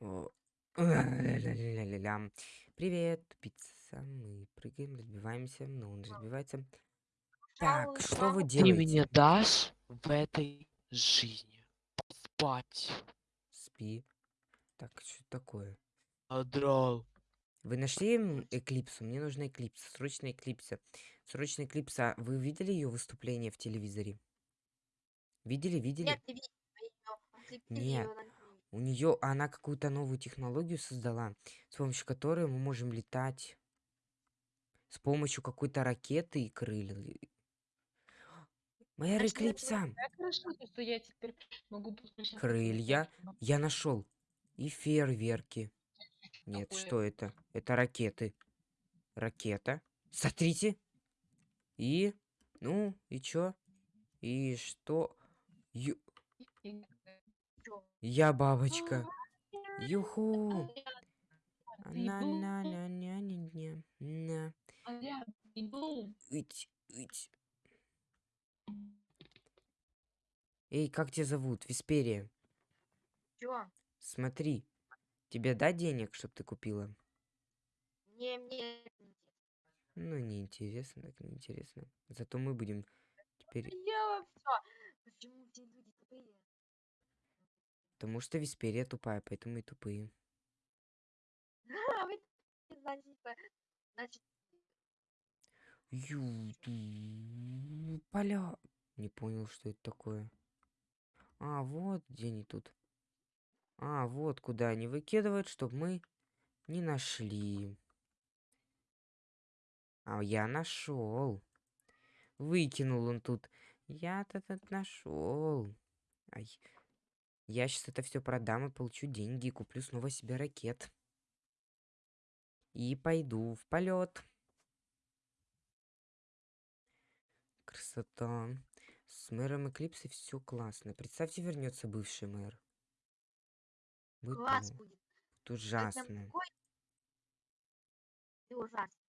Ля-ля-ля-ля-ля. Привет, пицца. Мы прыгаем, разбиваемся, но он разбивается. Так, что вы Ты мне делаете? дашь в этой жизни спать? Спи. Так, что такое? Адрал. Вы нашли Эклипсу? Мне нужна Эклипса. Срочно Эклипса. Срочно Эклипса. Вы видели ее выступление в телевизоре? Видели, видели? Нет, ты видел Нет. У нее она какую-то новую технологию создала, с помощью которой мы можем летать с помощью какой-то ракеты и крылья. Моя это Эклипса! Крылья. Я нашел. И фейерверки. Нет, Такое. что это? Это ракеты. Ракета. Смотрите. И... Ну, и чё? И что? Ю- И-? Я бабочка. Юху. Ты на был? на на на на на на А. Ить, ить. Эй, как тебя зовут? Висперия. Чё? Смотри. Тебе дать денег, чтобы ты купила? Мне, мне не интересно. Ну, неинтересно, так неинтересно. Зато мы будем теперь... Я всё. Почему все люди тупые? Потому что Висперия тупая, поэтому и тупые. Значит, поля. Не понял, что это такое. А, вот где они тут. А, вот куда они выкидывают, чтобы мы не нашли. А я нашел. Выкинул он тут. Я-то тут нашел. Ай. Я сейчас это все продам и получу деньги и куплю снова себе ракет. И пойду в полет. Красота. С мэром Эклипсы все классно. Представьте, вернется бывший мэр. Будет класс прям будет. Это ужасно. Ты ужасно.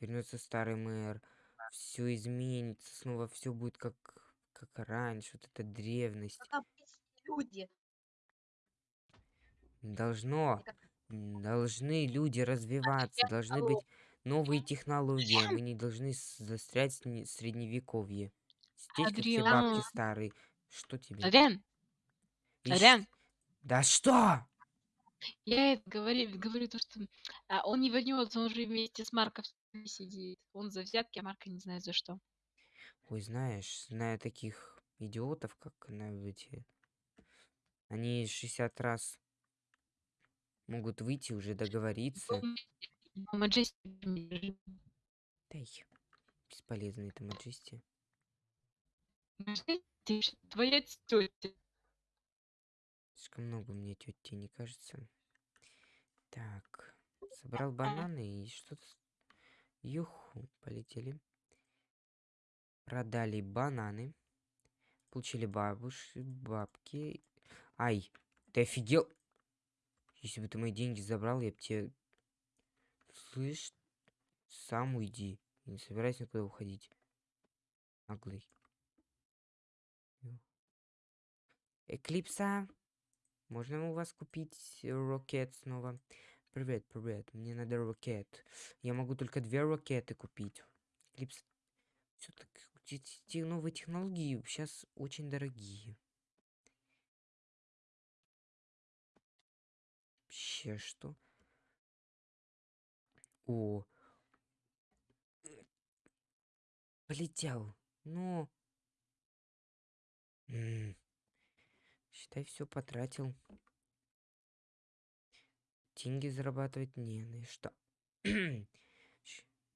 Вернется старый мэр. Все изменится. Снова все будет как, как раньше. Вот эта древность. Люди. Должно. Должны люди развиваться. Должны быть новые технологии. Мы не должны застрять в средневековье. Как все бабки старые. Что тебе? Адриан, Адриан. Да что? Я это говорю, говорю то, что а, он не вернется, он же вместе с Марком сидит. Он за взятки, а Марка не знает за что. Ой, знаешь, знаю таких идиотов, как на эти... Они 60 раз могут выйти, уже договориться. Маджести. Дай, бесполезно это маджести. Твоя тетя. Слишком много мне тети, не кажется. Так, собрал бананы и что-то... Юху, полетели. Продали бананы. Получили бабуш, бабки. Ай, ты офигел? Если бы ты мои деньги забрал, я бы тебе... Слышь, сам уйди. Я не собираюсь никуда уходить. Наглый. Эклипса. Можно у вас купить ракет снова? Привет, привет. Мне надо ракет. Я могу только две ракеты купить. Эклипс. Все те новые технологии сейчас очень дорогие. Вообще что? О. Полетел. Ну. М. Считай, все потратил. Деньги зарабатывать не на что.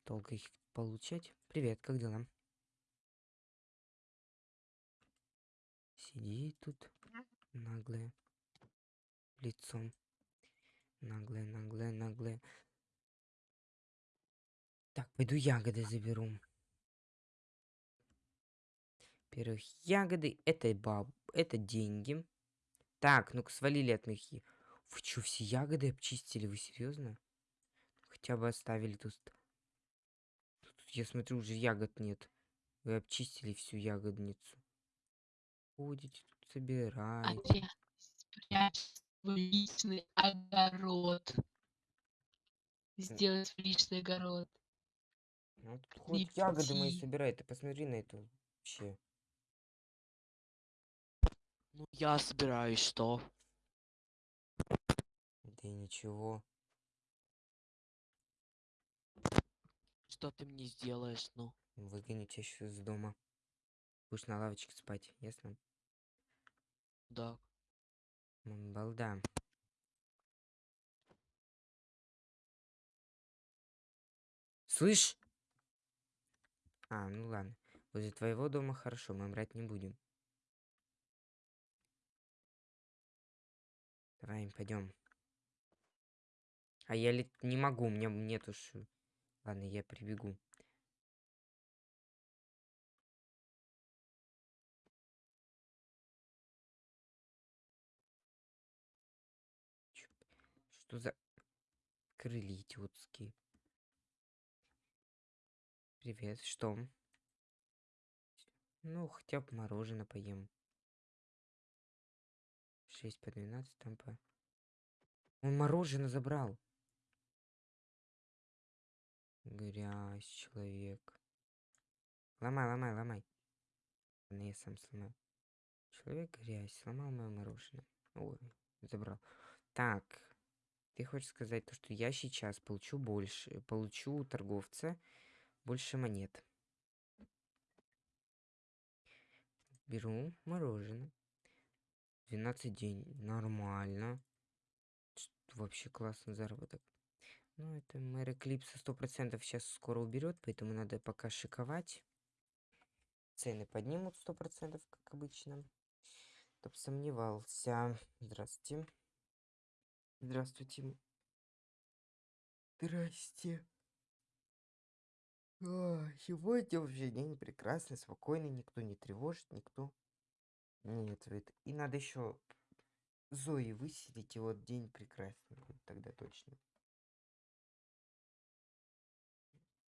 Долго их получать. Привет, как дела? Сидит тут наглая. Лицом. Наглая, наглая, наглая. Так, пойду ягоды заберу. Во-первых, ягоды это баб, это деньги. Так, ну-ка свалили от я- Вы что, все ягоды обчистили? Вы серьезно? Хотя бы оставили тут. Тут, я смотрю, уже ягод нет. Вы обчистили всю ягодницу. Ходите тут, собираете. Адриан, спрячься. свой личный огород. Сделать личный огород. Ну, тут Не хоть ягоды мои собирай, ты посмотри на это вообще. Ну, я собираюсь, что? Да ничего. Что ты мне сделаешь, ну? Выгоню тебя сейчас из дома. Будешь на лавочке спать, ясно? Да. Балда. Слышь? А, ну ладно. Возле твоего дома хорошо, мы брать не будем. Давай, пойдем. А я ли не могу, у меня нету ш... Ладно, я прибегу. Что за крылья идиотские? Привет, что? Ну, хотя бы мороженое поем. 6 по 12 там по... Он мороженое забрал. Грязь, человек. Ломай, ломай, ломай. Ладно, я сам сломаю. Человек грязь, сломал мое мороженое. Ой, забрал. Так, ты хочешь сказать то, что я сейчас получу больше, получу у торговца больше монет. Беру мороженое. 12 день. Нормально. Вообще классный заработок. Ну, это мэр Эклипса 100% сейчас скоро уберет, поэтому надо пока шиковать. Цены поднимут 100%, как обычно. Чтоб сомневался. Здравствуйте. Здравствуйте. Здрасте. А, Сегодня вообще день прекрасный, спокойный, никто не тревожит, никто не это. И надо еще Зои выселить, и вот день прекрасный будет тогда точно.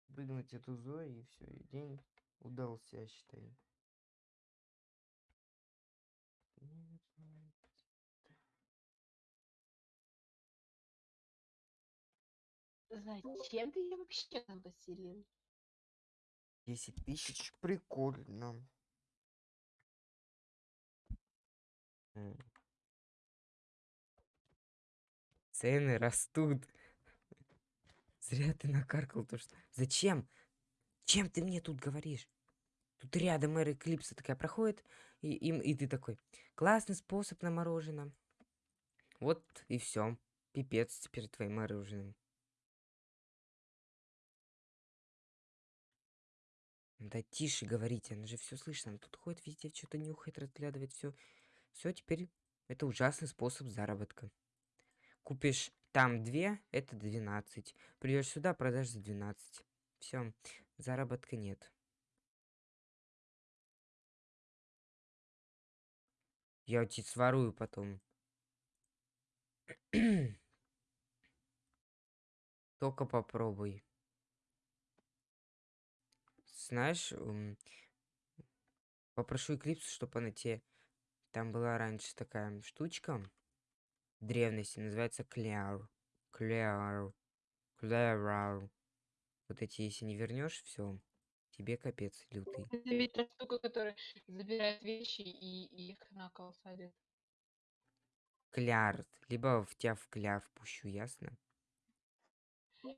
Выгнать эту Зои, и все, и день удался, я считаю. Зачем ты ее вообще там поселил? 10 тысяч, прикольно. Цены растут. Зря ты накаркал то, что... Зачем? Чем ты мне тут говоришь? Тут рядом мэр Эклипса такая проходит, и, и, и ты такой, классный способ на мороженое. Вот и все. Пипец теперь твоим мороженым. Да тише говорите, она же все слышно. Она тут ходит везде, что-то нюхает, разглядывает все. Все, теперь это ужасный способ заработка. Купишь там две, это 12. Придешь сюда, продашь за 12. Все, заработка нет. Я у тебя сворую потом. Только попробуй. Знаешь, попрошу Эклипсу, чтобы она тебе... Там была раньше такая штучка в древности, называется Кляр. Кляр. Кляр. Вот эти, если не вернешь, все, тебе капец лютый. Это ведь та штука, которая забирает вещи и их на кол садит. Кляр. Либо в тебя в кляр впущу, ясно?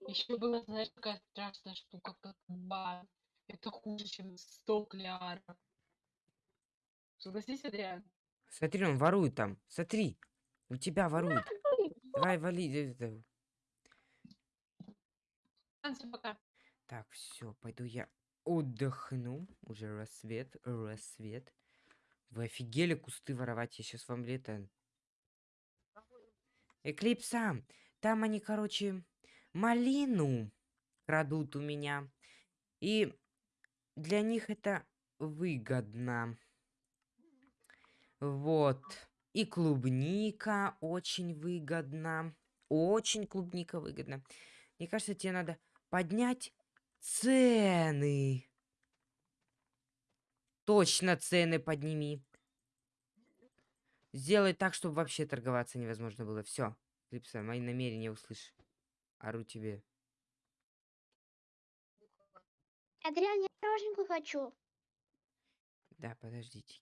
Еще была, знаешь, такая страшная штука, как бан. Это хуже, чем 100 кляров. Согласись, Адриан? Смотри, он ворует там. Смотри. У тебя ворует. Давай, вали. э, пока. Так, все, пойду я отдохну. Уже рассвет, рассвет. Вы офигели кусты воровать? Я сейчас вам лето. Эклипса! Там они, короче, малину крадут у меня. И для них это выгодно. Вот. И клубника очень выгодно. Очень клубника выгодно. Мне кажется, тебе надо поднять цены. Точно цены подними. Сделай так, чтобы вообще торговаться невозможно было. Все. Клипса, мои намерения услышь. Ору тебе. Адриан, пироженку хочу. Да, подождите.